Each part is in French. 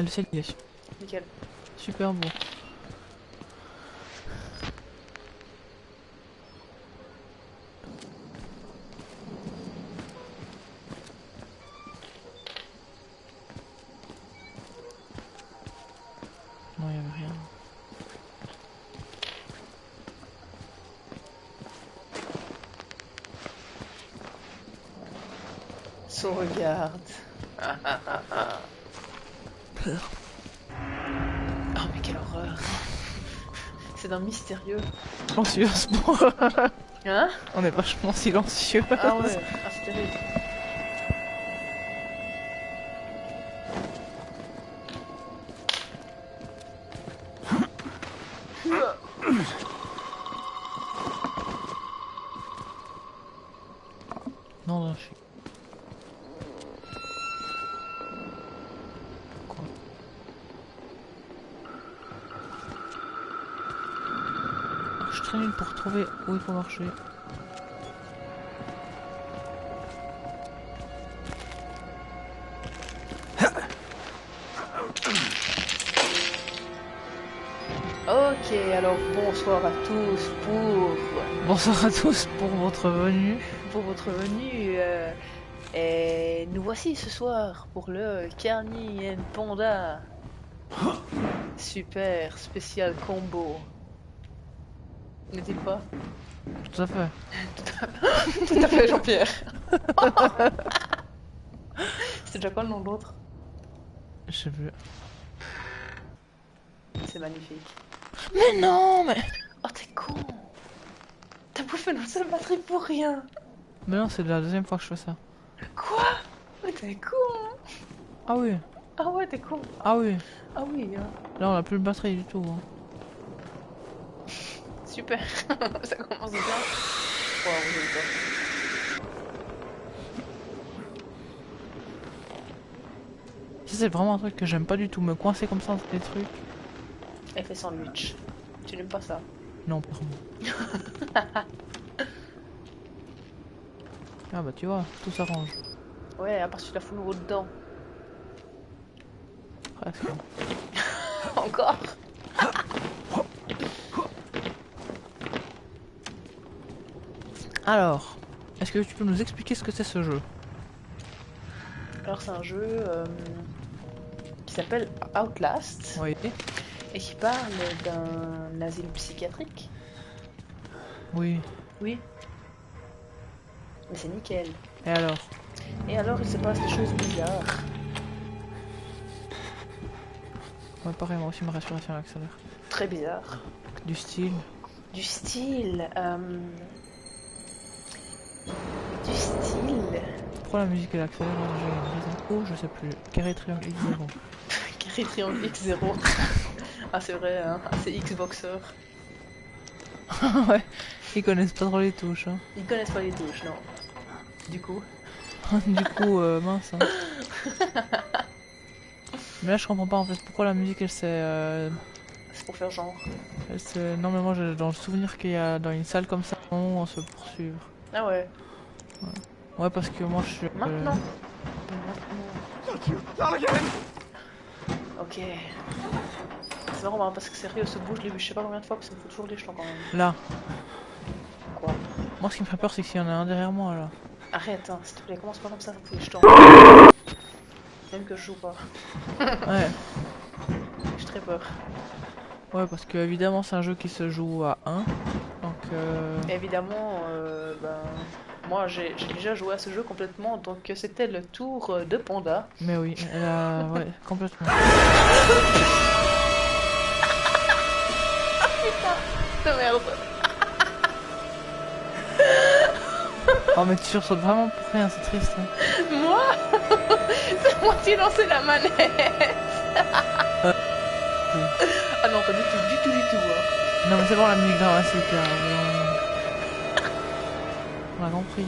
Elle sait lier. Nickel. Super beau. Non, il y avait rien. Sauvegarde. Peur. Oh mais quelle horreur. C'est d'un mystérieux. Silencieux ce moment. Hein? On est vachement silencieux. Ah ouais, ah, c'est terrible. Je suis très nul pour trouver où il faut marcher. Ok, alors bonsoir à tous pour, Bonsoir à tous pour votre venue. pour votre venue. euh, et nous voici ce soir pour le Carney and Panda. Super spécial combo. N'est-il pas? Tout à fait. Tout à fait, Jean-Pierre. C'est déjà quoi le nom de l'autre? Je sais plus. C'est magnifique. Mais non, mais. Oh, t'es con T'as bouffé notre seule batterie pour rien Mais non, c'est la deuxième fois que je fais ça. Quoi? Mais t'es con hein. Ah oui. Ah ouais, t'es con Ah oui. Ah oui, hein. Là, on a plus de batterie du tout. hein. Super Ça commence bien. Ça, c'est vraiment un truc que j'aime pas du tout. Me coincer comme ça dans des trucs. Effet sandwich. Tu n'aimes pas ça? Non, pardon. ah bah tu vois, tout s'arrange. Ouais, à part si tu la fous nouveau dedans. Presque. Encore? Alors, est-ce que tu peux nous expliquer ce que c'est ce jeu Alors c'est un jeu euh, qui s'appelle Outlast Oui. et qui parle d'un asile psychiatrique. Oui. Oui. Mais c'est nickel. Et alors Et alors il se passe des choses bizarres. Ouais, pareil, moi aussi ma respiration accélère. Très bizarres. Du style. Du style. euh, Pourquoi la musique elle accélère là, J'ai une raison. Oh, je sais plus. Carré triangle X0. Carré triangle X0. ah c'est vrai, hein. Ah, c'est Xboxer. ouais. Ils connaissent pas trop les touches. Hein. Ils connaissent pas les touches, non. Du coup. du coup, euh, mince. Hein. Mais là, je comprends pas en fait pourquoi la musique elle s'est. euh, C'est pour faire genre. elle s'est- Non, mais moi j'ai dans le souvenir qu'il y a dans une salle comme ça, on se poursuivre. Ah ouais. Ouais, parce que moi je suis. euh, Maintenant. Maintenant. Ok. C'est marrant hein, parce que sérieux, ce bouge, je l'ai vu je sais pas combien de fois, parce que ça me fout toujours les jetons quand même. Là. Quoi? Moi, ce qui me fait peur, c'est qu'il y en a un derrière moi là. Arrête, hein, s'il te plaît, commence pas comme ça, fout les jetons. Même que je joue pas. Ouais. J'ai très peur. Ouais, parce que évidemment, c'est un jeu qui se joue à 1. Donc, euh... Évidemment, euh, ben, moi j'ai déjà joué à ce jeu complètement, donc c'était le tour euh, de Panda. Mais oui, a... ouais, complètement. De merde. Oh, mais tu sursautes vraiment pour rien, c'est triste. hein. Moi? C'est moi qui ai lancé la manette Ah non, pas du tout, du tout, du tout. hein. Non, mais c'est bon, la musique dramatique là. On a compris.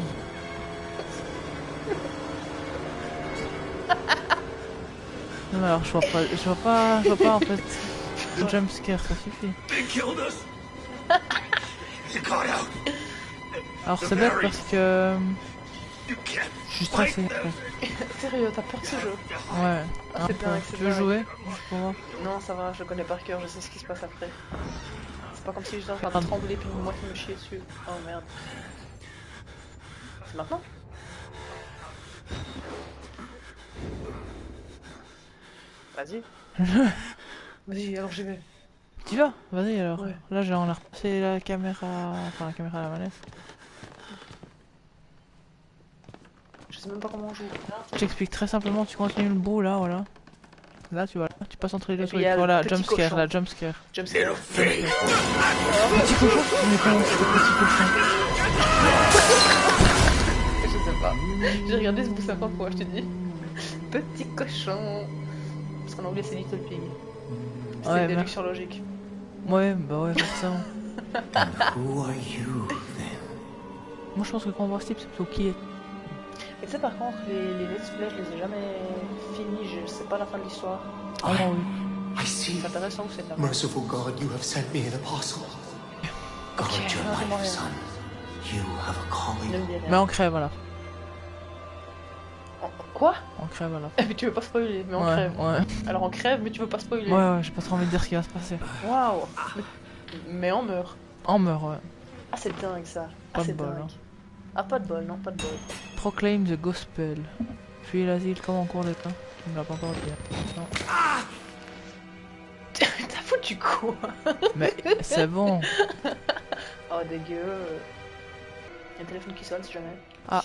Non, mais alors, je vois pas, je vois pas, je vois pas en fait. Le jumpscare, ça suffit. Alors, c'est bête parce que. Je suis stressé. Sérieux, t'as peur de ce jeu Ouais. Ah, c'est dingue, c'est Tu veux dingue. jouer Non, ça va, je connais par cœur, je sais ce qui se passe après. C'est pas comme si j'étais en train de trembler puis moi qui me chier dessus. Oh merde. Maintenant Vas-y. Vas-y, alors j'y vais. Tu vas Vas-y alors. Ouais. Là, j'ai on a repassé la caméra. Enfin, la caméra à la manette. Je sais même pas comment on joue. Je t'explique très simplement, tu continues le bout là, voilà. Là, tu vois, là, tu passes entre les deux trucs. Voilà, petit jump scare, cochon. là, jump scare. Jump scare. Petit cochon Mais comment c'est le petit cochon J'ai regardé ce bout 50 fois, je te dis. Petit cochon. Parce qu'en anglais c'est Little Pig. C'est Ouais, une mais- déduction logique. Ouais, bah ouais, forcément. Who are you then? Moi, je pense que quand on voit ce type, c'est plutôt qui est. Et tu sais par contre, les, les let's play, je les ai jamais finis, je sais pas la fin de l'histoire. Ah non, oui. I see. C'est intéressant ou c'est merde Merciful God, you have sent me an apostle. God, Okay, your non, dis-moi life, rien. son. You have a calling. Mais on crève, voilà. Quoi On crève, voilà. Mais tu veux pas spoiler, mais on ouais, crève. ouais. Alors on crève, mais tu veux pas spoiler. Ouais, ouais, j'ai pas trop envie de dire ce qui va se passer. Waouh mais... on meurt. On meurt, ouais. Ah c'est dingue ça. Ah Pas de c'est bol, dingue. hein. Ah pas de bol, non, pas de bol. Proclaim the gospel. Puis l'asile comme en cours d'état. Tu me l'as pas encore dit. hein. Non. T'as foutu quoi Mais c'est bon. Oh dégueu. Il y a un téléphone qui sonne si jamais. Ah.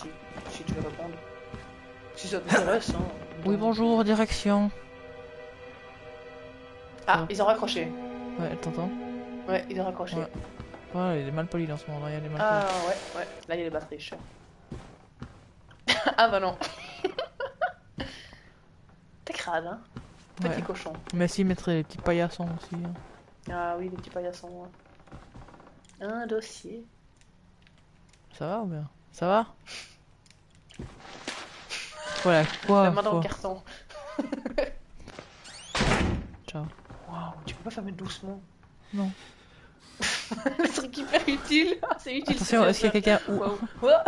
Si, si tu veux répondre. Si ça t'intéresse, hein. Oui, bonjour, direction. Ah, ils ont raccroché. Ouais, t'entends Ouais, ils ont raccroché. Ouais. Ouais, il est mal poli dans ce moment, là, il est mal Ah ouais, ouais. Là, il y a les batteries, cher. ah bah non. T'es crade, hein. Petit Ouais. cochon. Mais si, mettrait les petits paillassons aussi. hein. Ah oui, les petits paillassons. ouais. Un dossier. Ça va ou bien? Ça va? Voilà, quoi, La main dans le carton. Ciao. Waouh, tu peux pas fermer doucement. Non. le truc hyper utile. C'est utile. Attention, est-ce qu'il y a quelqu'un. Ouah.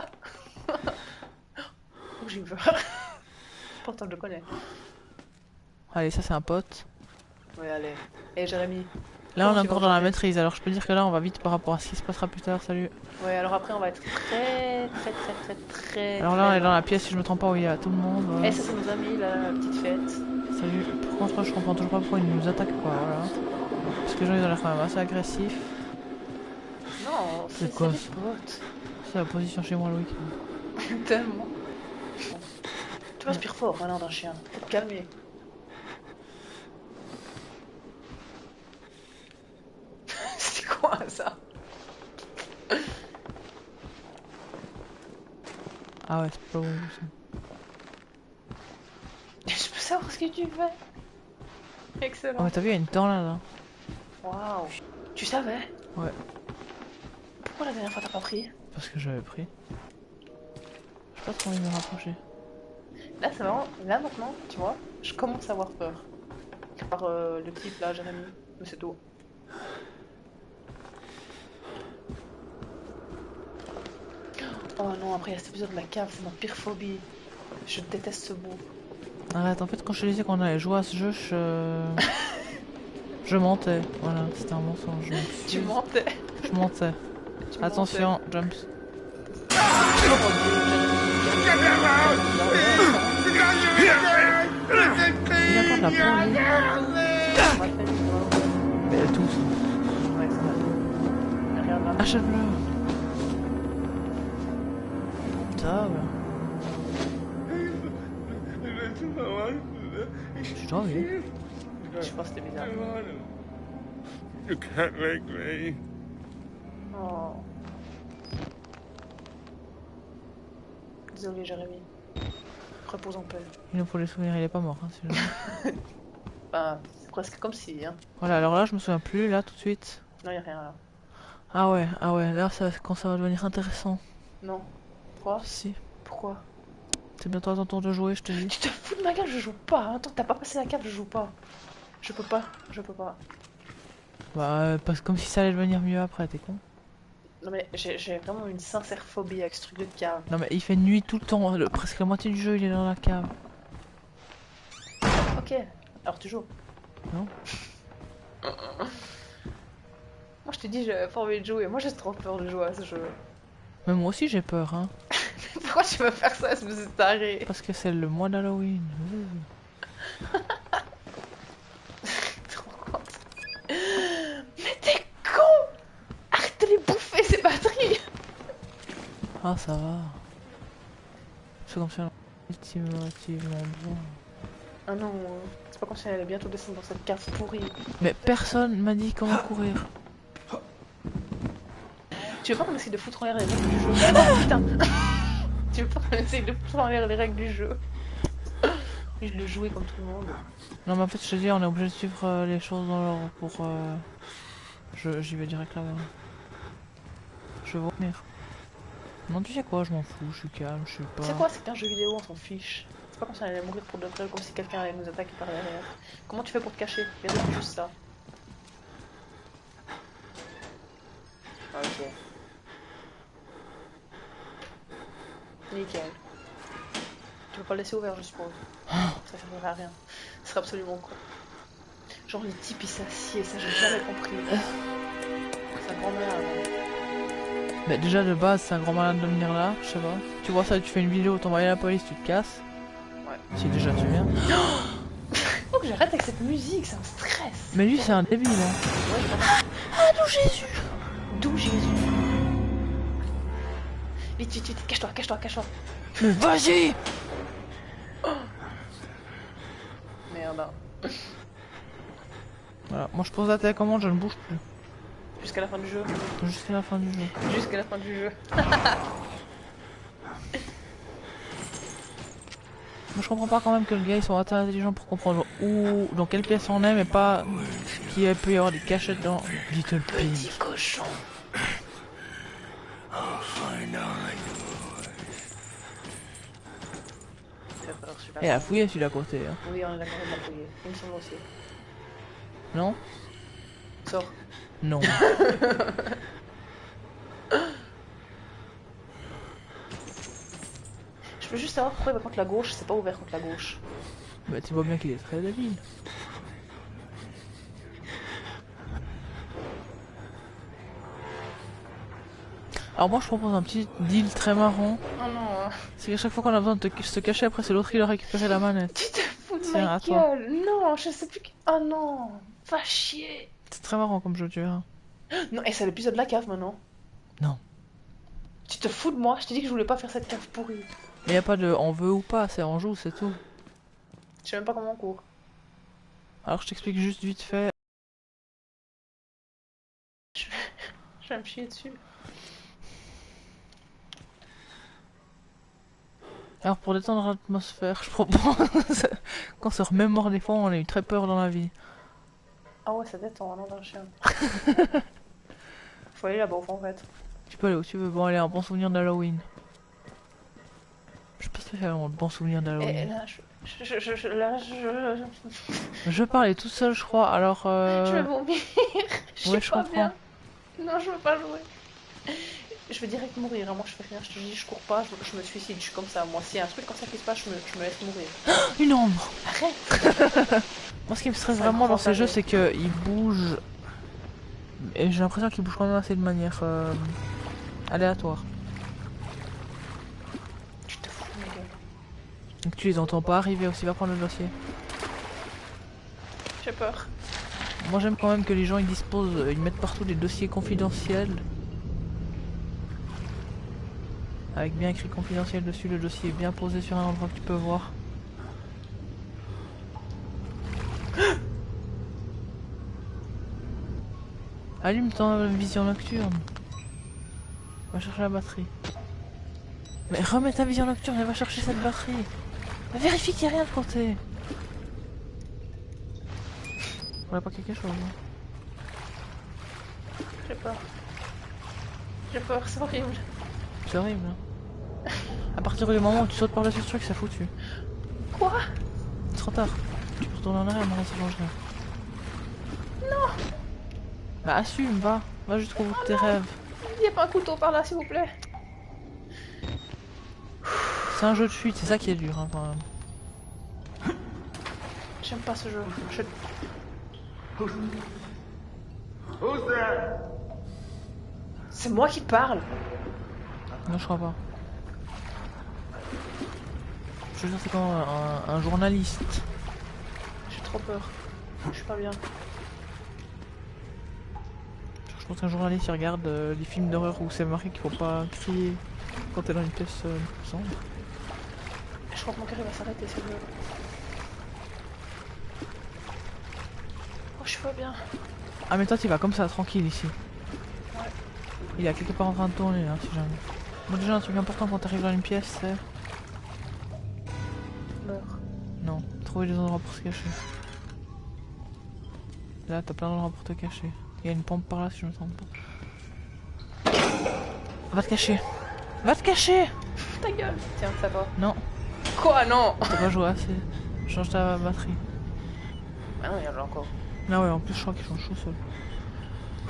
Oh, j'ai eu peur. Pourtant, je le connais. Allez, ça c'est un pote. Ouais, allez. Et Jérémy. Là, on est encore dans la maîtrise, alors je peux dire que là, on va vite par rapport à ce qui se passera plus tard. Salut. Ouais, alors après, on va être très, très, très, très, très. Alors là, on est dans la pièce, si je me trompe pas, où il y a tout le monde. Et ça, c'est nos amis, la petite fête. Salut. Par contre, je comprends toujours pas pourquoi ils nous attaquent pas. Voilà. Parce que les gens, ils ont l'air quand même assez agressifs. Non, C'est quoi. C'est la position chez moi, Loïc. Tellement. Tu respires fort maintenant d'un chien. Faut te calmer. C'est quoi ça Ah ouais, c'est pas bon. ça. Je peux savoir ce que tu fais Oh, Excellent. mais t'as vu, il y a une tornade là. Waouh. Tu savais? Ouais. Pourquoi la dernière fois t'as pas pris? Parce que j'avais pris. J'ai pas trop envie de me rapprocher. Là, c'est marrant. Là, maintenant, tu vois, je commence à avoir peur. Par euh, le type là, Jérémy. Mais c'est tout. Oh non, après il y a cet épisode de la cave, c'est ma pire phobie. Je déteste ce bout. Arrête, en fait, quand je te disais qu'on allait jouer à ce jeu, je. je mentais. Voilà, c'était un mensonge. Tu mentais. Je mentais. Tu mentais. Attention, jump. Il a de la peau. Mais elle tousse. Ouais, c'est vrai. Regarde là. Achève-le. Je dois, oui. Je pense que c'était bizarre. You can't make me. Oh. Désolé, Jérémy. Repose en paix. Il nous faut les souvenirs, il est pas mort. Hein, celui-là. Bah, c'est presque comme si, hein. voilà, alors là, je me souviens plus, là, tout de suite. Non, y a rien là. Ah ouais, ah ouais, là, ça, quand ça va devenir intéressant. Non. Quoi Si. Pourquoi C'est bientôt à ton tour de jouer, je te dis. Tu te fous de ma gueule, je joue pas. Hein. Que t'as pas passé la cave, je joue pas. Je peux pas, je peux pas. Bah, euh, parce que comme si ça allait devenir mieux après, t'es con. Non mais j'ai j'ai vraiment une sincère phobie avec ce truc de cave. Non mais il fait nuit tout le temps, le- presque la moitié du jeu il est dans la cave. Ok, alors tu joues Non. Moi je t'ai dit j'avais pas envie de jouer, moi j'ai trop peur de jouer à ce jeu. Mais moi aussi j'ai peur, hein. Pourquoi tu veux faire ça, espèce de taré? Parce que c'est le mois d'Halloween. Mais t'es con Arrête de les bouffer ces batteries Ah ça va. C'est comme ça, bien. Ah non, c'est pas comme si elle allait bientôt descendre dans cette cave pourrie. Mais personne m'a dit comment courir. Tu veux pas qu'on essaye de foutre en l'air les règles du jeu? Oh putain Tu veux pas qu'on essaye de foutre en l'air les règles du jeu Et je le jouais comme tout le monde. Non mais en fait je te dis on est obligé de suivre euh, les choses dans l'ordre pour... euh, je- J'y vais direct là-bas. Je vais venir. Non tu sais quoi, je m'en fous, je suis calme, je suis pas... C'est quoi, c'est qu'un jeu vidéo, on s'en fiche. C'est pas comme si on allait mourir pour de vrai, comme si quelqu'un allait nous attaquer par derrière. Comment tu fais pour te cacher? Regarde juste ça. Ok. Nickel. Tu peux pas le laisser ouvert, je suppose. Ça servirait à rien. Ce serait absolument con. Genre les types ils s'assiedent, ça j'ai jamais compris. C'est un grand malade. Mais déjà de base c'est un grand malade de venir là, je sais pas. Tu vois ça, tu fais une vidéo, t'envoies à la police, tu te casses. Ouais. Si déjà tu viens. Faut que j'arrête avec cette musique, ça me stresse. Mais lui c'est un débile hein. Ouais. Ah d'où Jésus? D'où Jésus? Vite, vite, vite, cache-toi, cache-toi, cache-toi. Mais vas-y Merde. Voilà, moi je pose la télécommande, je ne bouge plus. Jusqu'à la fin du jeu. Jusqu'à la fin du jeu. Jusqu'à la fin du jeu. Moi je comprends pas quand même que le gars ils sont assez intelligents pour comprendre où, dans quelle pièce on est, mais pas qu'il peut y avoir des cachettes dans Little Pig. Petit cochon. Suis pas Et à fouiller celui d'à côté, hein. Oui, on est d'accord, on l'a fouillé. Il me semble aussi. Non? Sors. Non. Je peux juste savoir pourquoi il va contre la gauche, c'est pas ouvert contre la gauche. bah tu vois bien qu'il est très débile. Alors moi je propose un petit deal très marrant. Oh non, C'est qu'à chaque fois qu'on a besoin de te- se cacher, après c'est l'autre qui doit récupérer la manette. tu te fous de Tiens, ma à toi. gueule. Non, je sais plus. qui- Oh non, va chier. C'est très marrant comme jeu, tu verras. Non, et c'est l'épisode de la cave maintenant. Non. Tu te fous de moi Je t'ai dit que je voulais pas faire cette cave pourrie. Mais y a pas de on veut ou pas, c'est on joue, c'est tout. Je sais même pas comment on court. Alors je t'explique juste vite fait. Je vais me chier dessus. Alors pour détendre l'atmosphère, je propose qu'on se remémore des fois, on a eu très peur dans la vie. Ah ouais, ça détend, non, d'un chien. Faut aller là-bas en fait. Tu peux aller où tu veux, bon allez, un bon souvenir d'Halloween. Je sais pas spécialement de bons souvenirs Et d'Halloween. là, je, je, je, je- là, je, Je parlais tout seul, je crois, alors euh... je vais vomir. je ouais, suis je pas comprends. bien. Non, je veux pas jouer. Je vais direct mourir. hein. Moi, je fais rien. Je te dis, je cours pas, je, je me suicide. Je suis comme ça. Moi, s'il y a un truc comme ça qui se passe, je me, je me laisse mourir. Une ombre Arrête Moi ce qui me stresse vraiment dans jeux, avec. c'est qu'ils bougent... Et j'ai l'impression qu'ils bougent quand même assez de manière euh, aléatoire. Tu te fous de ma gueule. Donc tu les entends pas arriver aussi, va prendre le dossier. J'ai peur. Moi j'aime quand même que les gens ils disposent, ils mettent partout des dossiers confidentiels. Avec bien écrit confidentiel dessus, le dossier est bien posé sur un endroit que tu peux voir. Allume ton vision nocturne. Va chercher la batterie. Mais remets ta vision nocturne et va chercher cette batterie. Vérifie qu'il n'y a rien de côté. On a pas quelque chose. hein. J'ai peur. J'ai peur, c'est horrible. C'est horrible. Hein. À partir du moment où tu sautes par-dessus ce truc, c'est foutu. Quoi? C'est trop tard. Tu peux retourner en arrière, maintenant ça change rien. Non Bah assume, va. Va jusqu'au bout de tes rêves. Il y a pas un couteau par là, s'il vous plaît. C'est un jeu de fuite, c'est ça qui est dur hein, quand même. J'aime pas ce jeu. Je-? C'est moi qui parle. Non, je crois pas. Je veux dire, c'est quand un, un journaliste. J'ai trop peur. Je suis pas bien. Je pense qu'un journaliste il regarde euh, les films d'horreur où c'est marqué qu'il faut pas crier quand t'es dans une pièce euh, sombre. Je crois que mon cœur il va s'arrêter, c'est mieux. Oh, je suis pas bien. Ah mais toi tu vas comme ça, tranquille ici. Il est quelque part en train de tourner là, si jamais. Bon déjà un truc important quand t'arrives dans une pièce, c'est... Non, trouver des endroits pour se cacher. Là t'as plein d'endroits pour te cacher. Il y a une pompe par là si je me trompe pas. Va te cacher Va te cacher Ta gueule. Tiens, ça va. Non, Quoi, non? T'as pas joué assez. Change ta batterie. Ah non, il y en a encore. Ah ouais, en plus je crois qu'il change tout seul.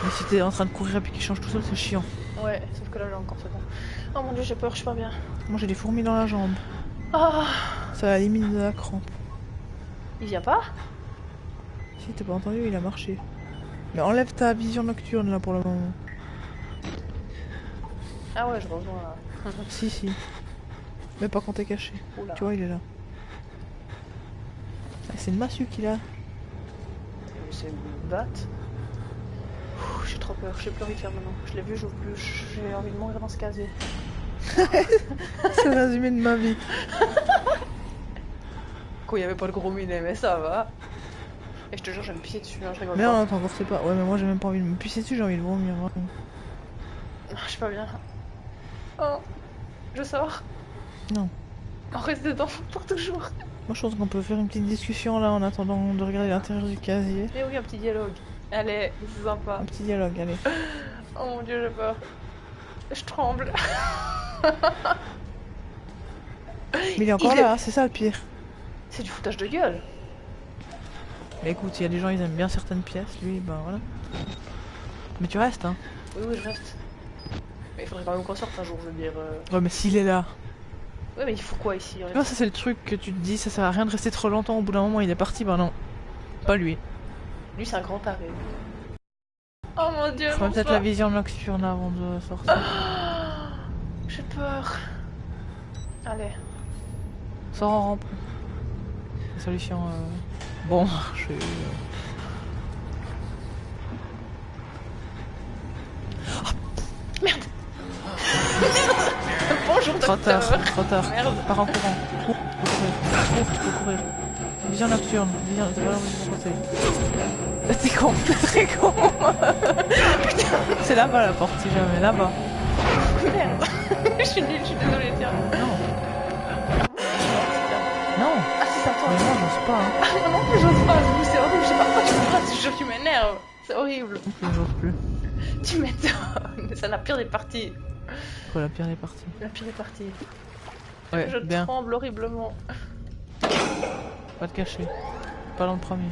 Mais si t'es en train de courir et puis qu'il change tout seul, c'est chiant. Ouais, sauf que là j'ai encore ça. Oh mon dieu, j'ai peur, je suis pas bien. Moi j'ai des fourmis dans la jambe. Ah Ça va limite de la crampe. Il vient pas? Si t'as pas entendu, il a marché. Mais enlève ta vision nocturne là pour le moment. Ah ouais, je rejoins là. Si, si. Mais pas quand t'es caché. Oula. Tu vois, il est là. Ah, c'est une massue qu'il a. C'est une batte. J'ai trop peur, j'ai plus envie de faire maintenant. Je l'ai vu, j'ouvre plus. J'ai envie de mourir dans ce casier. c'est le résumé de ma vie. Il y avait pas de gros minet, mais ça va. Et je te jure, je vais me pisser dessus, hein, je rigole Mais pas. non, attends, c'est pas. Ouais, mais moi j'ai même pas envie de me pisser dessus, j'ai envie de vomir. Ah, Je suis pas bien. Oh, je sors. Non. On reste dedans pour toujours. Moi je pense qu'on peut faire une petite discussion là en attendant de regarder l'intérieur du casier. Mais oui, un petit dialogue. Allez, c'est sympa. Un petit dialogue, allez. Oh mon dieu, j'ai peur. Je tremble. Mais il est encore Il est- là, c'est ça le pire. C'est du foutage de gueule. Mais écoute, il y a des gens, ils aiment bien certaines pièces, lui, ben voilà. Mais tu restes, hein. Oui, oui, je reste. Mais il faudrait quand même qu'on sorte un jour, je veux dire. euh. Ouais, mais s'il est là. Ouais, mais il faut quoi ici Tu vois, ça c'est le truc que tu te dis, ça sert à rien de rester trop longtemps, au bout d'un moment il est parti, ben non. Pas lui. Lui, c'est un grand taré. Oh mon dieu, mon peut-être la vision nocturne avant de sortir. J'ai peur. Allez. Sors en rampe. Solution. Euh... Bon, je. Bonjour, Trop docteur. tard, trop tard. Merde. Pars en courant. Cours, faut courir. Cours, faut courir. Vision nocturne. Vision. T'as pas. T'es con, t'es con. C'est là-bas la porte, si jamais, là-bas. Merde. je suis nulle, je suis désolée, tiens. Non. Mais moi, j'ose pas, hein. Ah, non plus, j'ose pas. C'est horrible, je sais pas pourquoi tu me passes, je te jure, tu m'énerves. C'est horrible. Non j'ose plus. Tu m'étonnes. C'est la pire des parties. Quoi, la pire des parties? La pire des parties. Ouais, je bien. tremble horriblement. Pas te cacher. Pas dans le premier.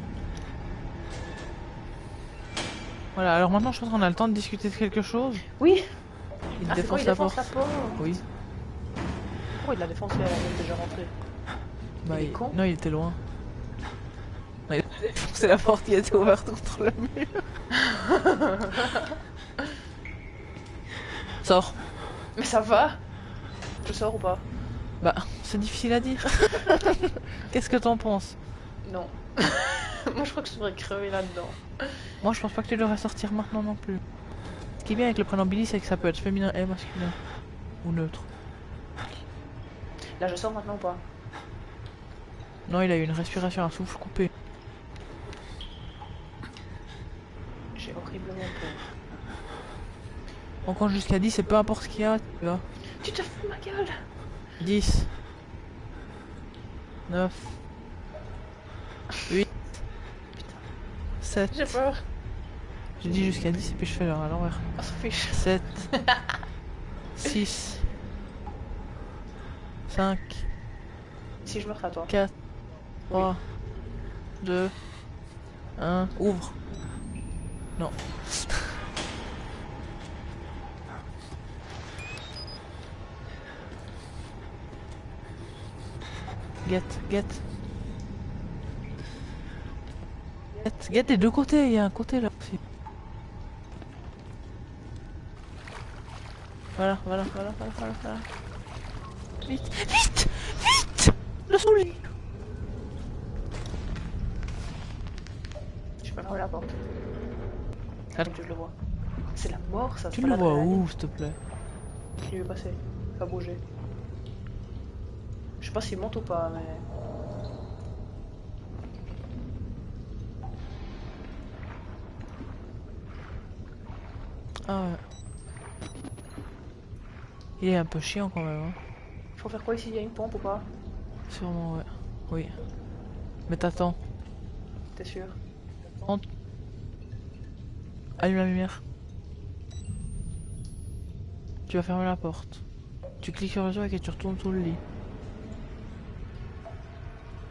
Voilà, alors maintenant je pense qu'on a le temps de discuter de quelque chose. Oui. Il Ah, c'est quoi, défonce il la défonce porte. la porte? Oui. Pourquoi il l'a défoncé qu'il est déjà rentré Bah, Il est con Non, il était loin. Il a défoncé la porte qui était ouverte contre le mur. Sors. Mais ça va Je sors ou pas Bah, c'est difficile à dire. Qu'est-ce que t'en penses Non. Moi je crois que je devrais crever là-dedans. Moi, je pense pas que tu devrais sortir maintenant non plus. Ce qui est bien avec le prénom Billy, c'est que ça peut être féminin et masculin. Ou neutre. Là je sors maintenant ou pas Non, il a eu une respiration à souffle coupé. J'ai horriblement peur. On compte jusqu'à 10 et peu importe ce qu'il y a, tu vois. Tu te fous de ma gueule 10 9 8 7 J'ai peur. J'ai dit jusqu'à 10 et puis je fais l'heure à l'envers. On s'en fiche. 7 6 5 Si je meurs, à toi. 4 3, 2, 1, ouvre. Non. Get, get. Get, get des deux côtés, il y a un côté là aussi. Voilà, voilà, voilà, voilà, voilà. Vite, vite, vite Le soleil Je le vois. C'est la mort, ça. Tu le vois où, s'il te plaît? Il est passé. Pas bouger. Je sais pas s'il monte ou pas, mais. Ah ouais. Il est un peu chiant quand même, hein. Faut faire quoi ici? Il y a une pompe ou pas? Sûrement, ouais. Oui. Mais t'attends. T'es sûr? Allume la lumière. Tu vas fermer la porte. Tu cliques sur le truc et tu retournes sous le lit.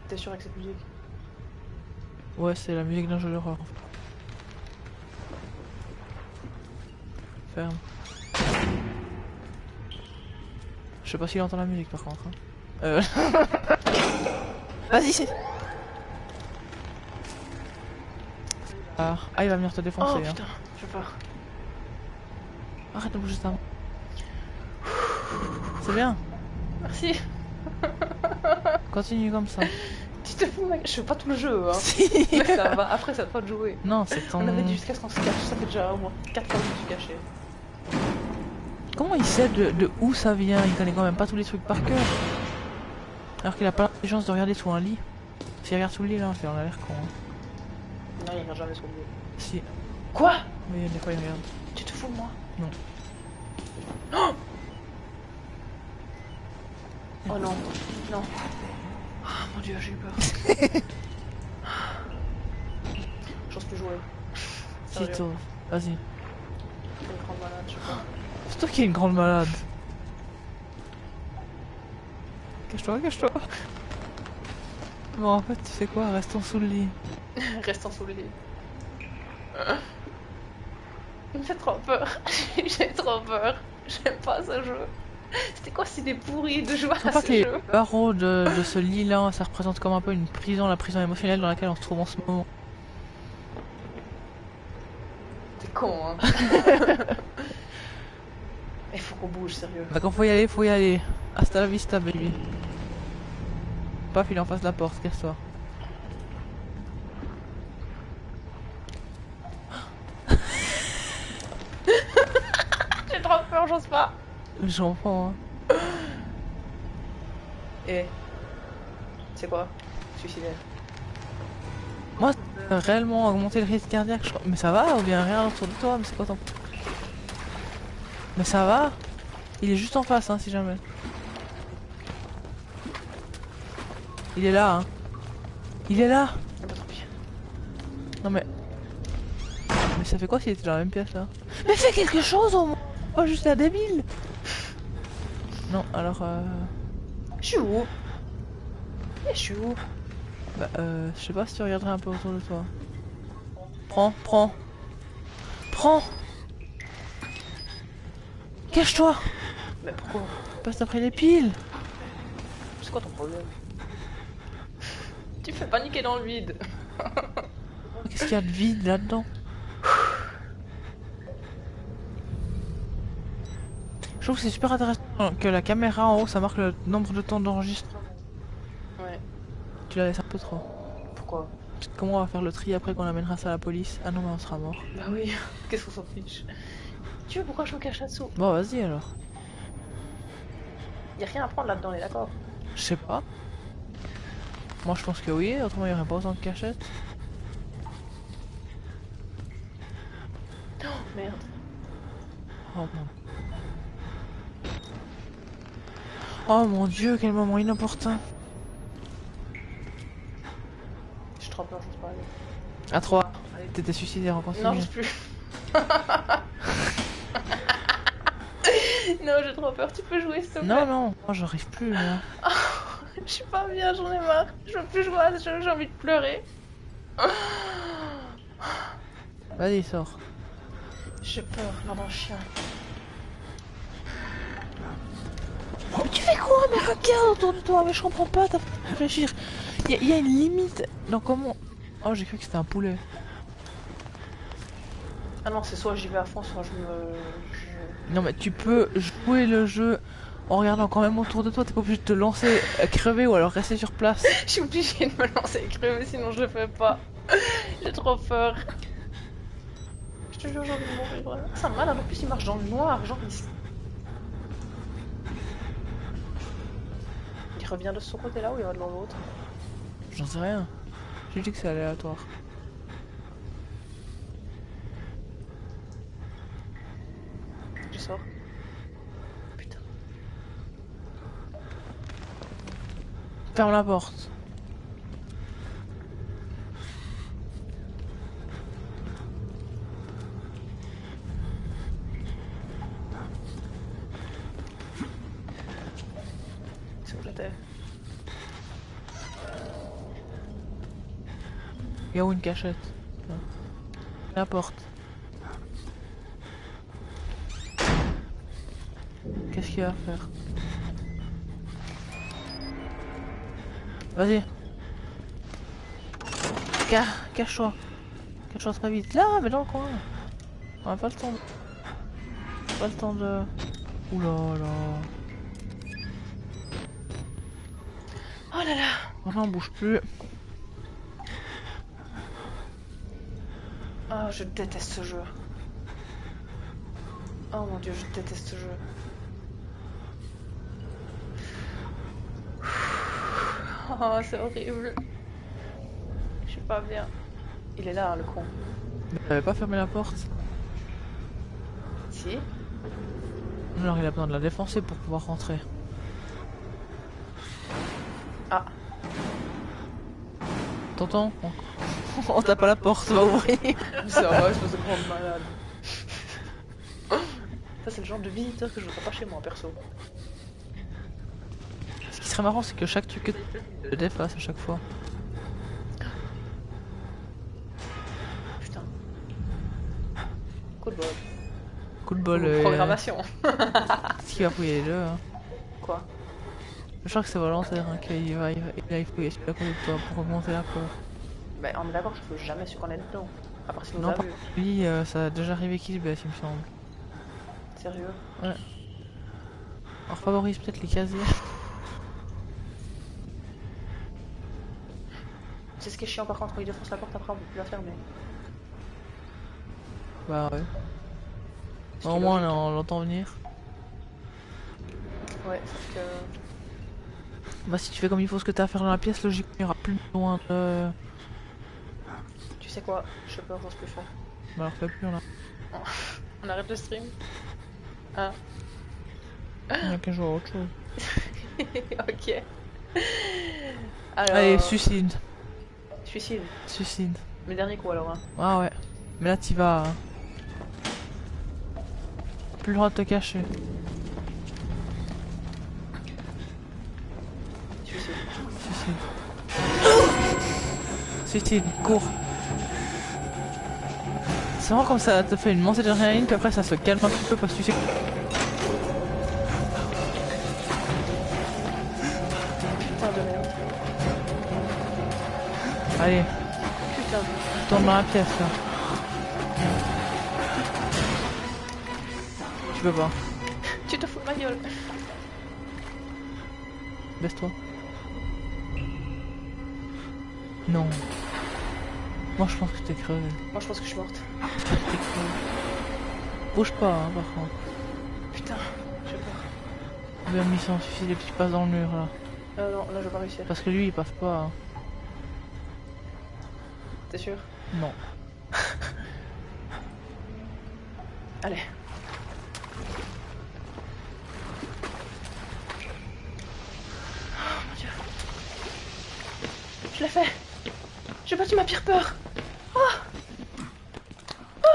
T'es sûr avec cette musique? Ouais, c'est la musique d'un jeu d'horreur. Ferme. Je sais pas s'il entend la musique par contre. hein. Euh... Vas-y, c'est. Ah, ah, il va venir te défoncer. Oh hein. putain, j'ai peur. Arrête de bouger main. C'est bien. Merci. Continue comme ça. Tu te fous, mec Je fais pas tout le jeu, hein. Si. Mais ça va, après ça va pas de jouer. non, c'est ton. On avait dit jusqu'à ce qu'on se cache, ça fait déjà au moins 4 fois que je me suis caché. Comment il sait de, de où ça vient? Il connaît quand même pas tous les trucs par cœur. Alors qu'il a pas l'intelligence de regarder sous un lit. S'il regarde sous le lit là, on a l'air con. hein. Non, il regarde jamais sur le jeu. Si. Quoi? Oui, des fois il regarde. Tu te fous de moi? Non. Oh Oh non, non. Ah mon dieu, j'ai eu peur. J'ose plus jouer. Sérieux, Tito, vas-y. malade, je. C'est toi qui es une grande malade. Cache-toi, cache-toi. Bon, en fait, tu sais quoi? Restons sous le lit. Restons sous le lit. Il me fait trop peur. J'ai trop peur. J'aime pas ce jeu. C'était quoi cette idée pourrie de jouer à pas ce que les jeu? barreaux de, de ce lit-là, ça représente comme un peu une prison, la prison émotionnelle dans laquelle on se trouve en ce moment. T'es con, hein. Il faut qu'on bouge, sérieux. Bah quand faut y aller, faut y aller. Hasta la vista, baby. Paf, il est en face de la porte, casse-toi. Peur, j'ose pas. J'en prends, hein. Et. C'est quoi? Suicidaire. Moi, réellement augmenté le risque cardiaque, je crois. Mais ça va, ou bien rien autour de toi, mais c'est quoi ton... Mais ça va Il est juste en face, hein, si jamais. Il est là, hein. Il est là Ah bah. Non mais... Mais ça fait quoi s'il était dans la même pièce, là? Mais fais quelque chose, au moins Pas juste la débile. Non, alors, euh... Je suis où? Eh, Je suis où? Bah, euh... Je sais pas si tu regarderais un peu autour de toi. Prends, prends. Prends! Cache-toi! Mais pourquoi? Passe après les piles! C'est quoi ton problème? Tu me fais paniquer dans le vide. Qu'est-ce qu'il y a de vide là-dedans? Trouve que c'est super intéressant que la caméra en haut ça marque le nombre de temps d'enregistrement. Ouais. Tu la laisses un peu trop. Pourquoi? Comment on va faire le tri après qu'on amènera ça à la police? Ah non mais on sera mort. Bah oui, qu'est-ce qu'on s'en fiche? Tu veux pourquoi je me cache là-dessous Bon vas-y alors. Y'a rien à prendre là-dedans, on est d'accord? Je sais pas. Moi je pense que oui, autrement il n'y aurait pas autant de cachettes. Oh merde. Oh mon... Oh mon dieu, quel moment inopportun. J'ai trop peur, j'ose pas aller. À 3. Allez. T'étais suicidaire en continu. Non, j'ose plus. non, j'ai trop peur, tu peux jouer s'il te plaît non, non, moi j'arrive plus là. Je suis pas bien, j'en ai marre. Je veux plus jouer à ce jeu, j'ai envie de pleurer. Vas-y, sors. J'ai peur, d'un chien. Regarde autour de toi, mais je comprends pas, t'as fait réfléchir. Il y, a- y a une limite dans comment... Oh, j'ai cru que c'était un poulet. Ah non, c'est soit j'y vais à fond, soit je me. je- Non mais tu peux jouer le jeu en regardant quand même autour de toi, t'es pas obligé de te lancer, euh, crever ou alors rester sur place. Je suis obligée de me lancer et crever, sinon je le fais pas. J'ai trop peur. Je te jure, j'ai envie de mourir. vraiment. Ça malade, en plus il marche dans le noir, genre il. Il revient de ce côté-là ou il va de l'autre J'en sais rien. J'ai dit que c'est aléatoire. Je sors. Putain. Ferme la porte. C'est où j'étais Il y a où une cachette Là. La porte. Qu'est-ce qu'il va faire? Vas-y. Ca- Cache-toi. Cache-toi très vite. Là, mais dans le coin. On a pas le temps de... Pas le temps de... Oula là. Oh là là on bouge plus. Oh, je déteste ce jeu. Oh mon dieu, je déteste ce jeu. Oh, c'est horrible. Je suis pas bien. Il est là, hein, le con. T'avais pas fermé la porte Si Alors il a besoin de la défoncer pour pouvoir rentrer. Ah, T'entends On, tape à la porte, va ouvrir. ça va, je prendre malade. Ça, c'est le genre de visiteur que je voudrais pas chez moi, perso. Ce qui serait marrant, c'est que chaque truc que tu le défasse à chaque fois. Putain. Coup de bol. Coup de bol. Euh, Programmation. Ce qui va fouiller les deux. Hein. Quoi? Je crois que c'est volontaire hein, qu'il va, il va, il va à côté de toi pour augmenter la peur. Ben, on est d'accord, je peux jamais qu'on est dedans. À part si nous Non, vu. lui, euh, ça a déjà arrivé qu'il se baisse, il me semble. Sérieux? On favorise peut-être les casiers. C'est ce qui est chiant par contre, quand il défonce la porte après, on peut plus la fermer. Bah ouais. Au moins, on l'entend venir. Ouais, sauf que. Bah si tu fais comme il faut ce que t'as à faire dans la pièce, logiquement, il y aura plus besoin de... Tu sais quoi Je peux j'ose plus faire. Bah alors fais plus, on a... On arrête le stream Il y a qu'à jouer à autre chose. Ok. Alors. Allez, suicide. Suicide. Suicide. Le dernier coup alors. Hein. Ah ouais. Mais là, t'y vas. hein. Plus le droit de te cacher. Suicide. Suicide. Suicide, cours. C'est vraiment comme ça te fait une montée d'adrénaline, puis après ça se calme un petit peu parce que tu sais que... Putain de merde. Allez, Putain tourne dans la pièce là. Tu peux pas. Tu te fous de ma gueule. Baisse-toi. Non. Moi je pense que t'es crevé. Moi je pense que je suis morte. T'es crevé. Bouge pas hein, par contre. Putain, j'ai peur. Bien mission et puis tu passes dans le mur là. Euh, non, là je vais pas réussir. Parce que lui il passe pas. hein. T'es sûr? Non. Allez. Oh mon dieu. Je l'ai fait. J'ai battu ma pire peur. Oh. Oh.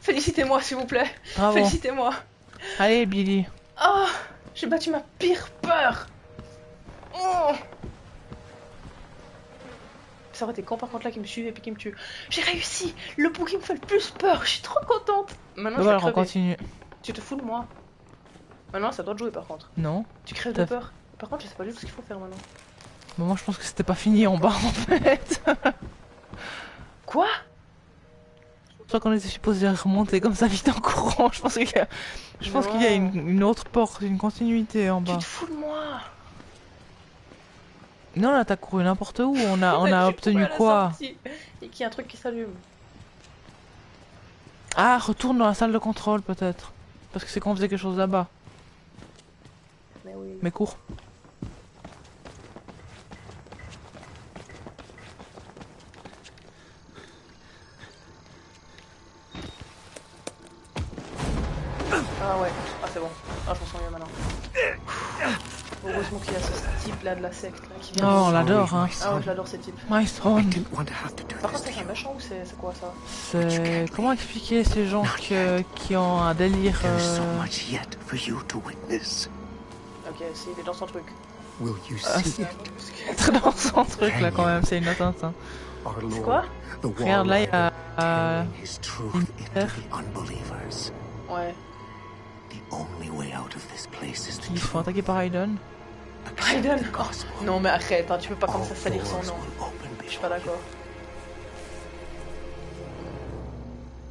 Félicitez-moi s'il vous plaît. Félicitez-moi. Allez Billy. Oh, j'ai battu ma pire peur. Oh. Ça aurait été con par contre là qui me suivait et puis qui me tue. J'ai réussi. Le bout qui me fait le plus peur. Je suis trop contente. Maintenant je vais voilà, on continue. Tu te fous de moi Maintenant, ça doit te jouer par contre. Non. Tu crèves de peur. Par contre, je sais pas du tout ce qu'il faut faire maintenant. Mais moi je pense que c'était pas fini en bas en fait. Quoi? Je crois qu'on était supposé remonter comme ça vite en courant. Je pense qu'il y a, je pense qu'il y a une, une autre porte, une continuité en Tu bas. te fous de moi Non là t'as couru n'importe où. On a, on a obtenu quoi? Et qu'il y a un truc qui s'allume. Ah retourne dans la salle de contrôle peut-être. Parce que c'est qu'on faisait quelque chose là-bas. Mais oui. Mais cours. Ah ouais. Ah c'est bon. Ah je me sens mieux maintenant. Heureusement qu'il y a ce type là de la secte là, qui Oh vient. on l'adore hein. Ah ouais, je l'adore ces types. My son. Par contre, c'est un méchant ou c'est c'est quoi ça? C'est comment expliquer ces gens que- qui ont un délire. Euh. Ok, si, il est dans son truc. Will you Ah, see it? Très dans son truc là quand même, c'est une atteinte. hein. C'est quoi? Regarde là, il y a. euh. Ouais. Ils se font attaquer par Raiden the gospel. Non mais arrête, hein, tu peux pas commencer à salir son nom. Je suis pas d'accord.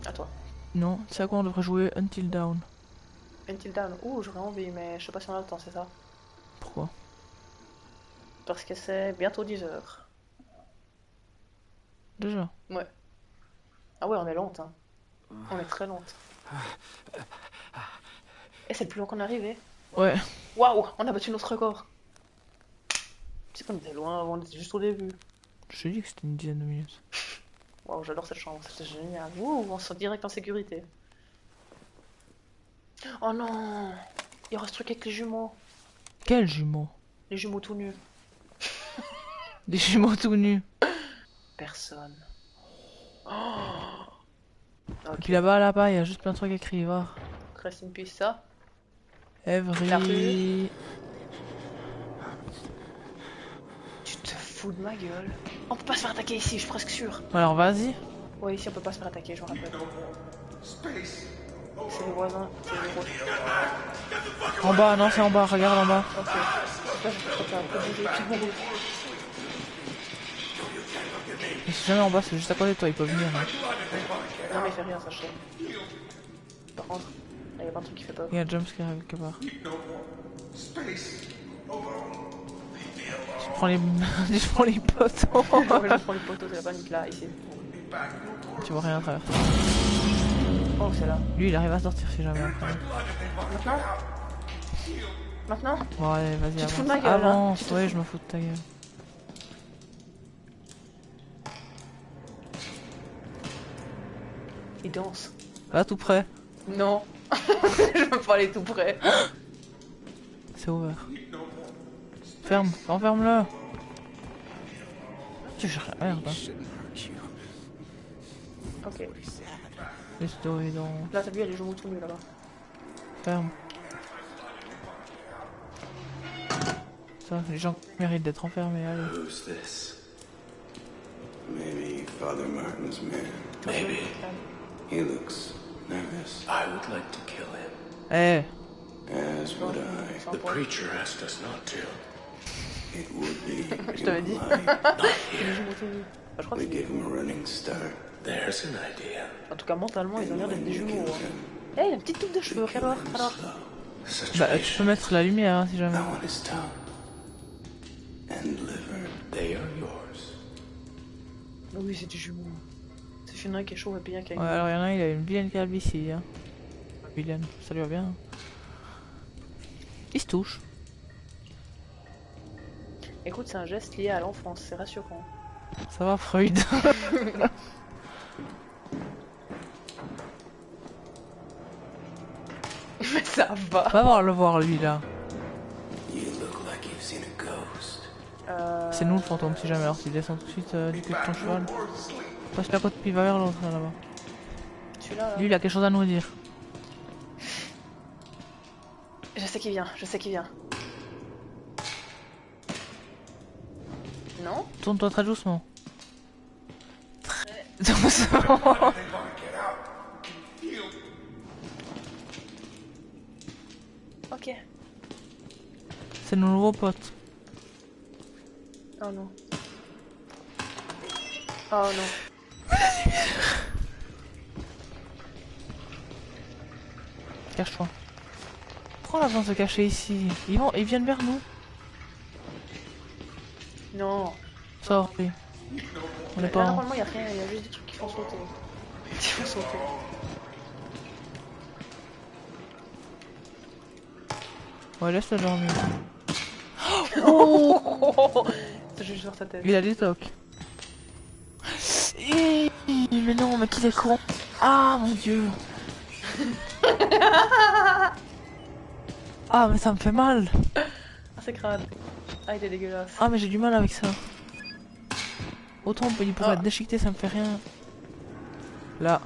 À toi. Non, c'est à quoi on devrait jouer Until Down. Until Dawn. Ouh, j'aurais envie, mais je sais pas si on a le temps, c'est ça Pourquoi? Parce que c'est bientôt 10h. Déjà? Ah ouais, on est lente, hein. On est très lente. Et c'est le plus long qu'on est arrivé. Ouais. Waouh, on a battu notre record. Tu sais qu'on était loin avant, on était juste au début. Je te dis que c'était une dizaine de minutes. Waouh, j'adore cette chambre, c'était génial. Ouh, on se sent direct en sécurité. Oh non Il y aura ce truc avec les jumeaux. Quel jumeau Les jumeaux tout nus. Des jumeaux tout nus. Personne. Oh Et ok, puis là-bas, là-bas, il y a juste plein de trucs écrits, va. reste une piste, ça. Rue. Tu te fous de ma gueule. On peut pas se faire attaquer ici, je suis presque sûr. Alors vas-y. Ouais, ici on peut pas se faire attaquer, je me rappelle. C'est les voisins, c'est les gros. En bas, non, c'est en bas, regarde en bas. Ok. Là, je peux jamais en bas, c'est juste à côté de toi, il peut venir. hein. Non, mais il fait rien, sais. Par contre, il y a pas un truc qui fait peur. Il y a un jumpscare quelque part. Tu prends les... tu prends les poteaux. Je prends les poteaux, c'est la panique là, ici. tu vois rien à travers. Oh, c'est là. Lui, il arrive à sortir si jamais. après. Maintenant? Maintenant? Bon, allez, vas-y, Tu te fous de avance. ma gueule, hein Avance, te ouais, je me fous de ta gueule. Il danse. Va tout près. Non. je veux pas aller tout près. C'est ouvert. Ferme, enferme-le. Tu cherches la merde. Hein. Ok. Les stories dans... Là, t'as vu, il y a les jumeaux tout nus là-bas. Ferme. Ça, les gens méritent d'être enfermés, allez. Who's this? Maybe Father Martin's man. Maybe. He looks nervous. I would like to kill him. Eh, As would I. The preacher asked us not to. It would be Je t'avais dit. jumeaux tout nus. Bah, je crois que We give him a running start. There's an idea. En tout cas, mentalement, ils ont l'air d'être des jumeaux. Hein. Eh, il a une petite toupe de cheveux, alors, alors. Bah tu peux mettre la lumière hein, si jamais. I want his tongue and liver. They are yours. Oui, c'est des jumeaux. Qu'il y en a un qui est chaud et puis un qui a une... Ouais, alors il y en a un, il a une vilaine calvitie. Hein. Vilaine, ça lui va bien. Il se touche. Écoute, c'est un geste lié à l'enfance, c'est rassurant. Ça va, Freud. Mais ça va. Va voir le voir lui là. You look like you've seen a ghost. C'est nous le fantôme si jamais. Alors s'il descend tout de suite euh, du cul de ton cheval. Passe la côte puis va vers l'autre là-bas. Celui-là. Lui il a quelque chose à nous dire. Je sais qui vient, je sais qui vient. Non? Tourne-toi très doucement. Très doucement. Ok. C'est nos nouveaux potes. Oh non. Oh non. Cache-toi. Pourquoi on a besoin de se cacher ici ils, vont, ils viennent vers nous. Non. Sors. oui. On est Là, pas en... normalement, il y a rien, il y a juste des trucs qui font sauter. Qui font sauter. Ouais, laisse-le dormir. Oh C'est juste sur ta tête. Il a des tocs. Mais non, mais qu'il est con. Ah mon dieu. Ah mais ça me fait mal. Ah, c'est crade. Ah, il est dégueulasse. Ah mais j'ai du mal avec ça. Autant on peut- il pourrait Ah. être déchiqueté, ça me fait rien. Là.